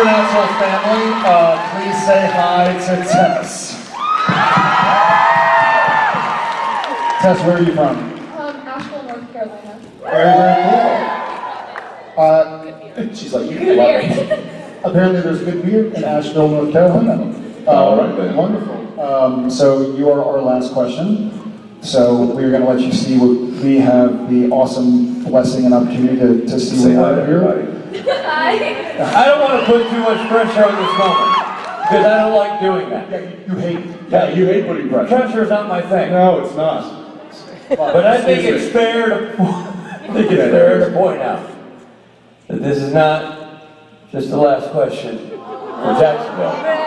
Supernatural family, uh, please say hi to Tess. Tess, where are you from? Um, Asheville, North Carolina. Very, very cool. Uh, she's like, you Good love beer. it. Apparently there's good beer in Asheville, North Carolina. Uh, All right, then. Wonderful. Um, so you are our last question. So we're going to let you see what we have the awesome blessing and opportunity to, to see Say what hi we to have here. Everybody. I don't want to put too much pressure on this moment, because I don't like doing that. You hate. Yeah, you hate putting pressure. Pressure is not my thing. No, it's not. But I think it's fair to, I think it's fair to point out that this is not just the last question for Jacksonville.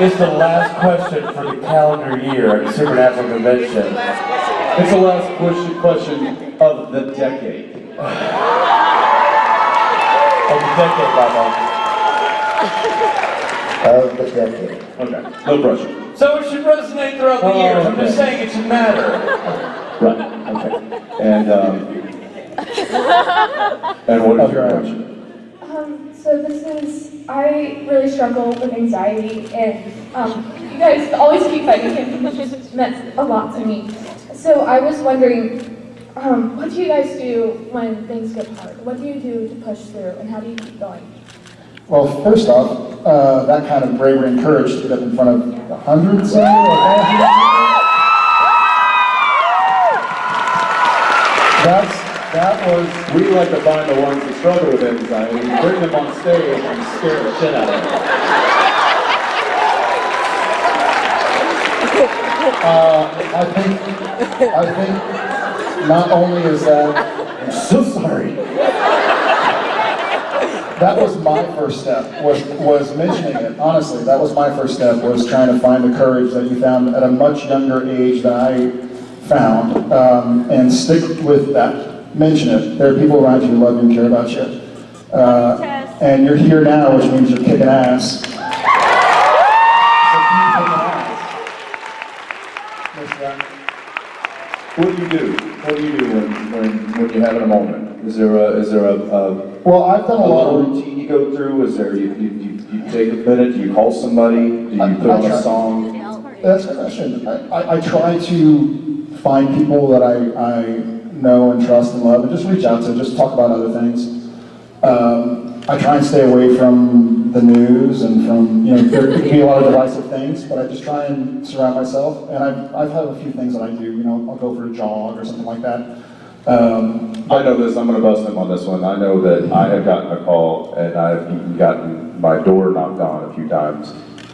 It's the last question for the calendar year at the Supernatural Convention. It's the last question, question of the decade. Of the decade, Bobo. Of the decade. Okay, no pressure. So it should resonate throughout the Oh, years. I'm just saying it should matter. Right, okay. And, um, and what is your question? Um, so this is, I really struggle with anxiety and, um, you guys always keep fighting him, which has meant a lot to me. So I was wondering, um, what do you guys do when things get hard? What do you do to push through and how do you keep going? Well, first off, uh, that kind of bravery and courage to get up in front of a hundred, or thousands. That's, that was, We like to find the ones that struggle with anxiety, and bring them on stage and scare the shit out of them. uh, I think, I think not only is that, I'm so sorry. that was my first step, was, was mentioning it, honestly, that was my first step, was trying to find the courage that you found at a much younger age than I found, um, and stick with that, mention it. There are people around you who love you and care about you. Uh, and you're here now, which means you're kicking ass. So keep kicking ass. What's that? What do you do? What do you do when, when, when you're having a moment? Is there a, is there a, a, Well, I've done a a lot of routine you go through? Is there, you, you, you you take a minute, do you call somebody? Do you I- put I on try. a song? That's a question. I, I, I try to find people that I, I know and trust and love and just reach out to, just talk about other things. Um, I try and stay away from the news and from, you know, there can be a lot of divisive things, but I just try and surround myself. And I've, I've had a few things that I do, you know, I'll go for a jog or something like that. Um, I know this, I'm gonna bust him on this one. I know that I have gotten a call and I've even gotten my door knocked on a few times.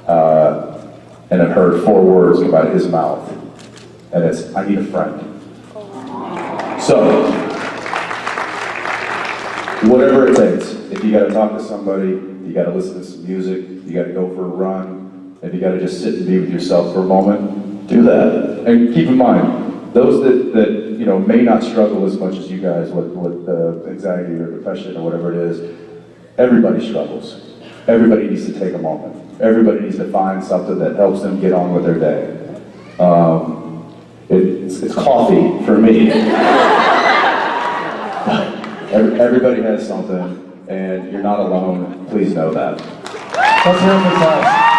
Uh, and I've heard four words come out of his mouth. And it's, I need a friend. So, whatever it takes, if you gotta talk to somebody, you gotta listen to some music, you gotta go for a run, if you gotta just sit and be with yourself for a moment, do that. And keep in mind, those that, that you know may not struggle as much as you guys with, with uh, anxiety or depression or whatever it is, everybody struggles. Everybody needs to take a moment. Everybody needs to find something that helps them get on with their day. Um, it's, it's coffee for me. Every- Everybody has something, and you're not alone. Please know that. let's hear it for Tess.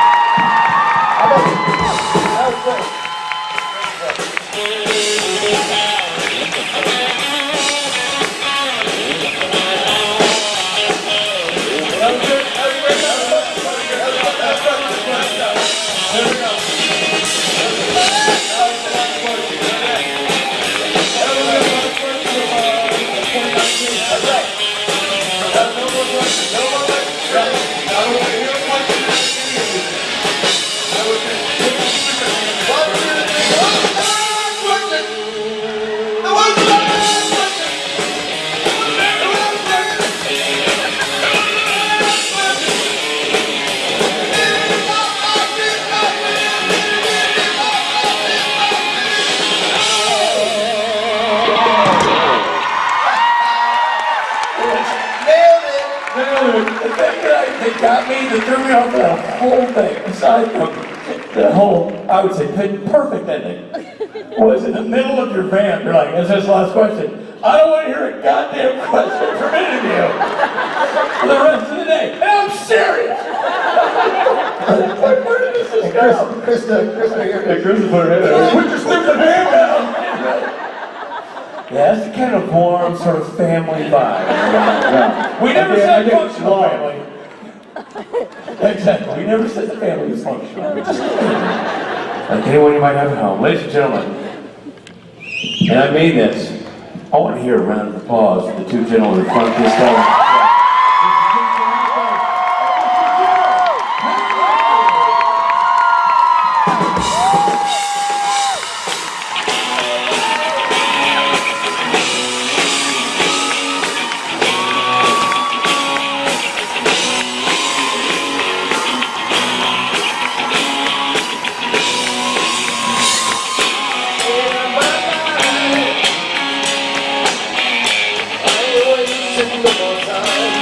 The thing that, got me, that threw me off the whole thing, aside from the whole, I would say, perfect ending, was in the middle of your van, you're like, is this the last question? I don't want to hear a goddamn question from any of you for the rest of the day. And I'm serious! Where did this And go? Krista, Krista, uh, Hey, Chris is putting her head out. Put your stupid hand! Yeah, that's the kind of warm, sort of family vibe. We never I get- I said functional family. Exactly, we never said the family is functional. Like anyone you might have at home. Ladies and gentlemen, and I mean this, I want to hear a round of applause for the two gentlemen in front of this time. love.